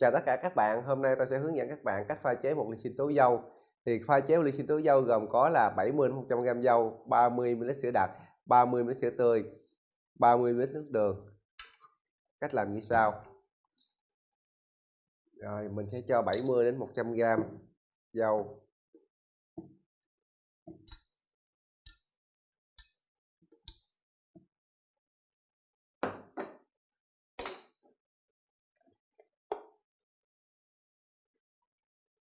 Chào tất cả các bạn, hôm nay ta sẽ hướng dẫn các bạn cách pha chế một ly sinh tố dâu. Thì pha chế một ly sinh tố dâu gồm có là 70 100 g dâu, 30 ml sữa đặc, 30 ml sữa tươi, 30 ml nước đường. Cách làm như sau. Rồi mình sẽ cho 70 đến 100 g dâu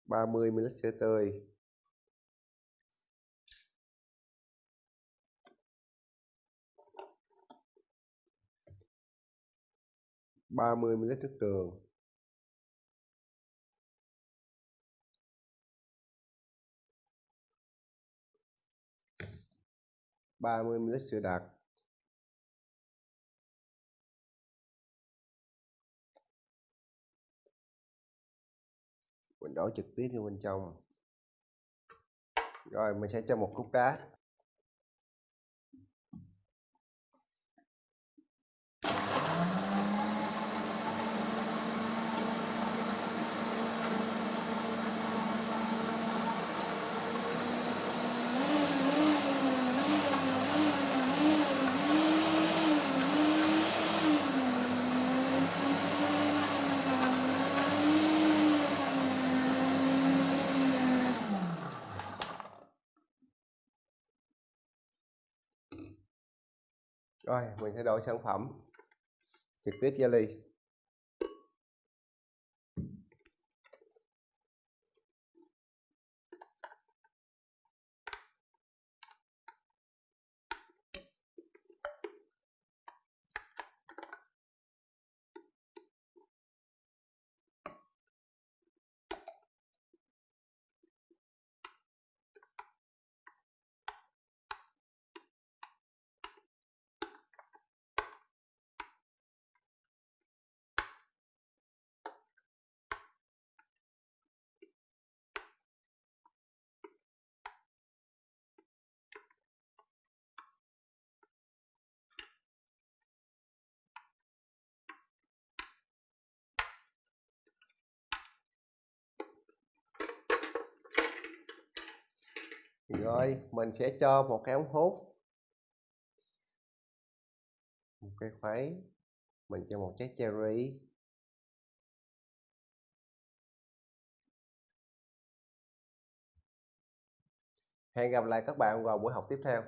30 ml sữa tươi ba mươi ml nước đường ba mươi ml sữa đặc. Mình đổ trực tiếp vô bên trong. Rồi mình sẽ cho một cúc đá. Rồi mình sẽ đổi sản phẩm trực tiếp ra ly rồi, mình sẽ cho một cái ống hút. Một cái khuấy. Mình cho một trái cherry. Hẹn gặp lại các bạn vào buổi học tiếp theo.